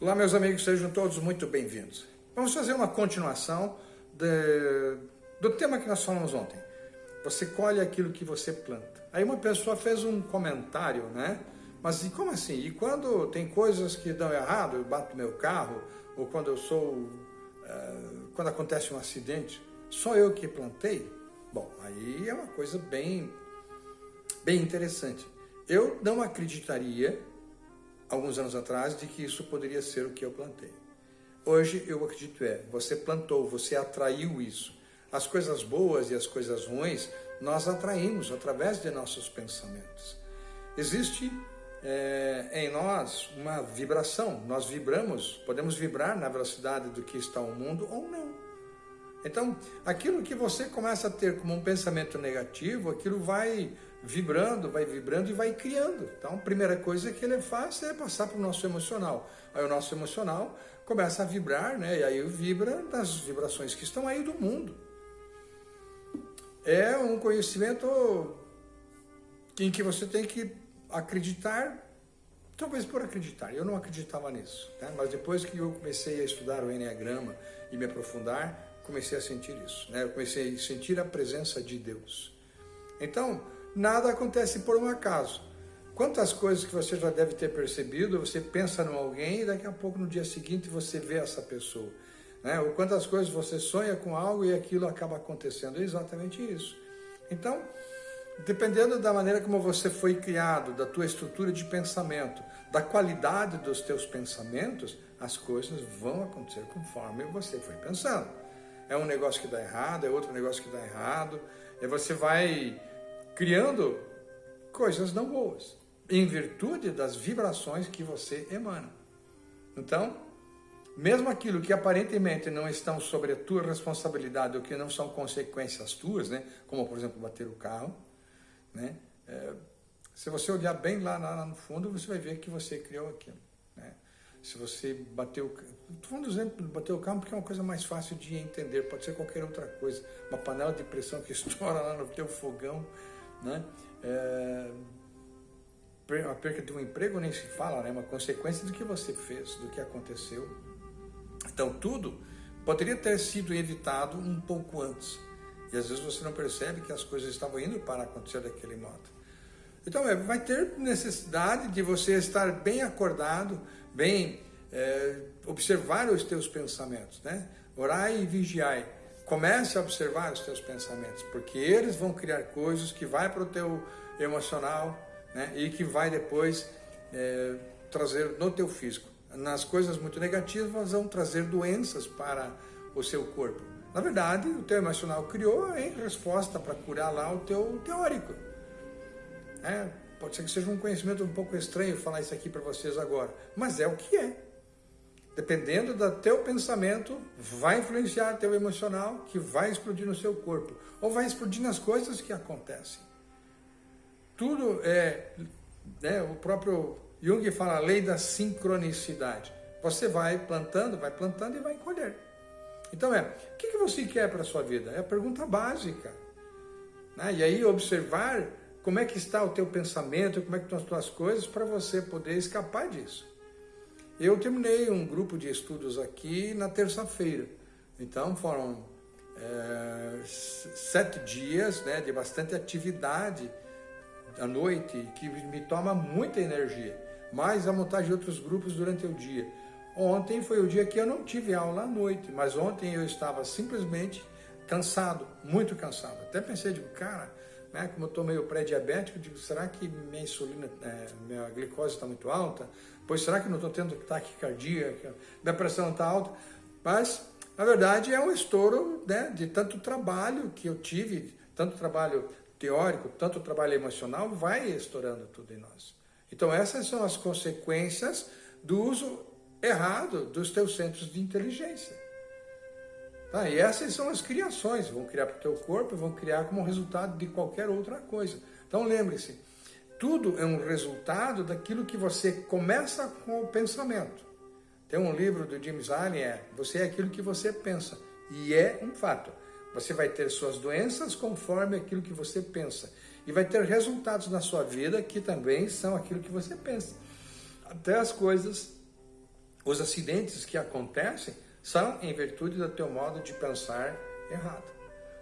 Olá, meus amigos, sejam todos muito bem-vindos. Vamos fazer uma continuação de, do tema que nós falamos ontem. Você colhe aquilo que você planta. Aí uma pessoa fez um comentário, né? Mas e como assim? E quando tem coisas que dão errado, eu bato meu carro, ou quando eu sou. Uh, quando acontece um acidente, só eu que plantei? Bom, aí é uma coisa bem, bem interessante. Eu não acreditaria alguns anos atrás de que isso poderia ser o que eu plantei. Hoje eu acredito é, você plantou, você atraiu isso. As coisas boas e as coisas ruins nós atraímos através de nossos pensamentos. Existe é, em nós uma vibração, nós vibramos, podemos vibrar na velocidade do que está o mundo ou não. Então, aquilo que você começa a ter como um pensamento negativo, aquilo vai vibrando, vai vibrando e vai criando. Então, a primeira coisa que ele faz é passar para o nosso emocional. Aí o nosso emocional começa a vibrar, né? E aí vibra das vibrações que estão aí do mundo. É um conhecimento em que você tem que acreditar, talvez por acreditar. Eu não acreditava nisso, né? mas depois que eu comecei a estudar o Enneagrama e me aprofundar, comecei a sentir isso, né? Eu comecei a sentir a presença de Deus. Então, nada acontece por um acaso. Quantas coisas que você já deve ter percebido, você pensa em alguém e daqui a pouco no dia seguinte você vê essa pessoa. Né? Ou quantas coisas você sonha com algo e aquilo acaba acontecendo. É exatamente isso. Então, dependendo da maneira como você foi criado, da tua estrutura de pensamento, da qualidade dos teus pensamentos, as coisas vão acontecer conforme você foi pensando é um negócio que dá errado, é outro negócio que dá errado, e você vai criando coisas não boas, em virtude das vibrações que você emana. Então, mesmo aquilo que aparentemente não estão sobre a tua responsabilidade ou que não são consequências tuas, né, como por exemplo bater o carro, né, é, se você olhar bem lá, lá, no fundo, você vai ver que você criou aquilo. Né? Se você bateu, estou falando do exemplo de bater o carro porque é uma coisa mais fácil de entender, pode ser qualquer outra coisa, uma panela de pressão que estoura lá no teu fogão, né? É, a perca de um emprego nem se fala, né? Uma consequência do que você fez, do que aconteceu. Então tudo poderia ter sido evitado um pouco antes. E às vezes você não percebe que as coisas estavam indo para acontecer daquele modo. Então é, vai ter necessidade de você estar bem acordado, bem é, observar os teus pensamentos, né? Orai e vigiai. Comece a observar os teus pensamentos, porque eles vão criar coisas que vai para o teu emocional, né? E que vai depois é, trazer no teu físico. Nas coisas muito negativas vão trazer doenças para o seu corpo. Na verdade, o teu emocional criou em resposta para curar lá o teu teórico. É, Pode ser que seja um conhecimento um pouco estranho falar isso aqui para vocês agora, mas é o que é. Dependendo do teu pensamento, vai influenciar teu emocional, que vai explodir no seu corpo, ou vai explodir nas coisas que acontecem. Tudo é, né, o próprio Jung fala a lei da sincronicidade. Você vai plantando, vai plantando e vai colher. Então é, o que você quer para a sua vida? É a pergunta básica. Né? E aí observar como é que está o teu pensamento, como é que estão as tuas coisas, para você poder escapar disso. Eu terminei um grupo de estudos aqui na terça-feira, então foram é, sete dias né, de bastante atividade à noite, que me toma muita energia, mais a montagem de outros grupos durante o dia. Ontem foi o dia que eu não tive aula à noite, mas ontem eu estava simplesmente cansado, muito cansado. Até pensei, digo, cara, né? Como eu estou meio pré-diabético, digo, será que minha insulina, é, minha glicose está muito alta? Pois será que não estou tendo taquicardia? Minha pressão está alta? Mas, na verdade, é um estouro né, de tanto trabalho que eu tive, tanto trabalho teórico, tanto trabalho emocional, vai estourando tudo em nós. Então, essas são as consequências do uso errado dos teus centros de inteligência. Tá? E essas são as criações, vão criar para o teu corpo, vão criar como resultado de qualquer outra coisa. Então lembre-se, tudo é um resultado daquilo que você começa com o pensamento. Tem um livro do James Allen, é Você é aquilo que você pensa. E é um fato. Você vai ter suas doenças conforme aquilo que você pensa. E vai ter resultados na sua vida que também são aquilo que você pensa. Até as coisas os acidentes que acontecem são em virtude do teu modo de pensar errado.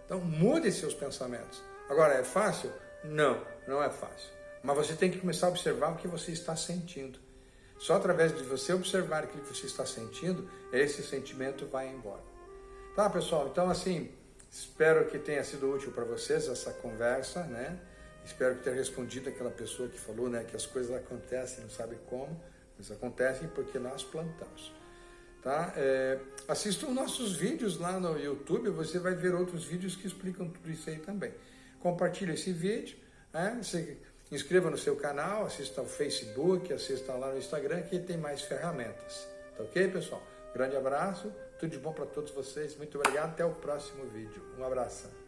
Então mude seus pensamentos. Agora, é fácil? Não, não é fácil. Mas você tem que começar a observar o que você está sentindo. Só através de você observar aquilo que você está sentindo, esse sentimento vai embora. Tá, pessoal? Então, assim, espero que tenha sido útil para vocês essa conversa, né? Espero que tenha respondido aquela pessoa que falou, né, que as coisas acontecem, não sabe como, mas acontecem porque nós plantamos. Tá? É, assista os nossos vídeos lá no YouTube, você vai ver outros vídeos que explicam tudo isso aí também. Compartilhe esse vídeo, né? se inscreva no seu canal, assista ao Facebook, assista lá no Instagram, que tem mais ferramentas. Tá ok, pessoal? Grande abraço, tudo de bom para todos vocês, muito obrigado, até o próximo vídeo. Um abraço.